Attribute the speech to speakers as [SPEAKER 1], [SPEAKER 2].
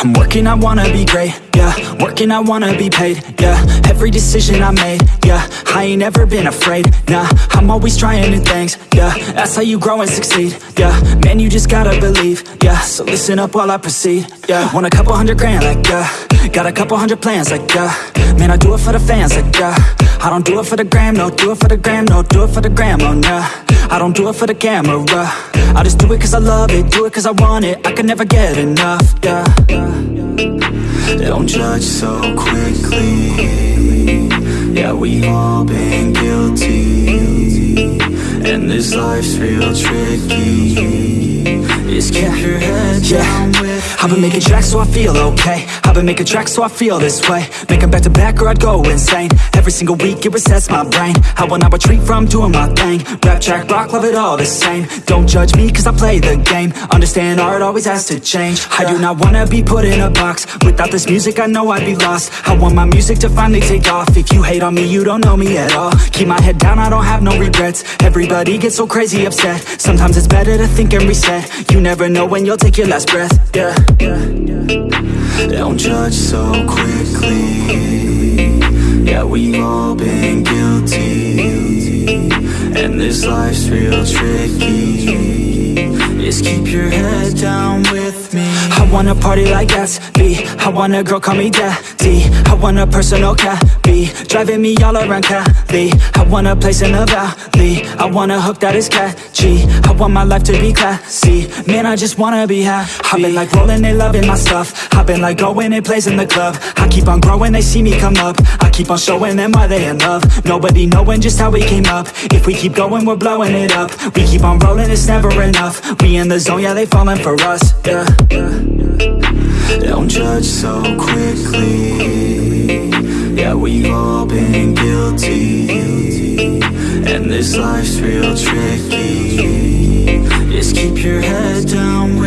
[SPEAKER 1] I'm working, I wanna be great, yeah. Working, I wanna be paid, yeah. Every decision I made, yeah. I ain't ever been afraid, nah. I'm always trying new things, yeah. That's how you grow and succeed, yeah. Man, you just gotta believe, yeah. So listen up while I proceed, yeah. Want a couple hundred grand, like, yeah. Got a couple hundred plans, like, yeah. Man, I do it for the fans, like, yeah I don't do it for the gram, no Do it for the gram, no Do it for the gram, oh, nah. I don't do it for the camera. I just do it cause I love it Do it cause I want it. I can never get enough, yeah.
[SPEAKER 2] Don't judge so quickly. Yeah, we've all been guilty. And this life's real tricky. Just keep your head down with
[SPEAKER 1] I've been making tracks so I feel okay. I've been making tracks so I feel this way. Make 'em back to back or I'd go insane. Every single week it resets my brain. I will not retreat from doing my thing. Rap, track, rock, love it all the same. Don't judge me cause I play the game. Understand art always has to change. I do not wanna be put in a box. Without this music I know I'd be lost. I want my music to finally take off. If you hate on me you don't know me at all. Keep my head down I don't have no regrets. Everybody gets so crazy upset. Sometimes it's better to think and reset. You never know when you'll take your last breath, yeah
[SPEAKER 2] Don't judge so quickly. Yeah, we've all been guilty. And this life's real tricky. Just keep your head down
[SPEAKER 1] wanna party like Gatsby I want a girl call me daddy. I want a personal cabby Driving me all around Cali. I want a place in the valley. I want a hook that is catchy. I want my life to be classy. Man, I just wanna be happy. I've been like rolling, and loving my stuff. I've been like going and plays in the club. I keep on growing, they see me come up. I keep on showing them why they in love. Nobody knowing just how we came up. If we keep going, we're blowing it up. We keep on rolling, it's never enough. We in the zone, yeah, they falling for us, yeah, yeah.
[SPEAKER 2] Judge so quickly. Yeah, we've all been guilty. And this life's real tricky. Just keep your head down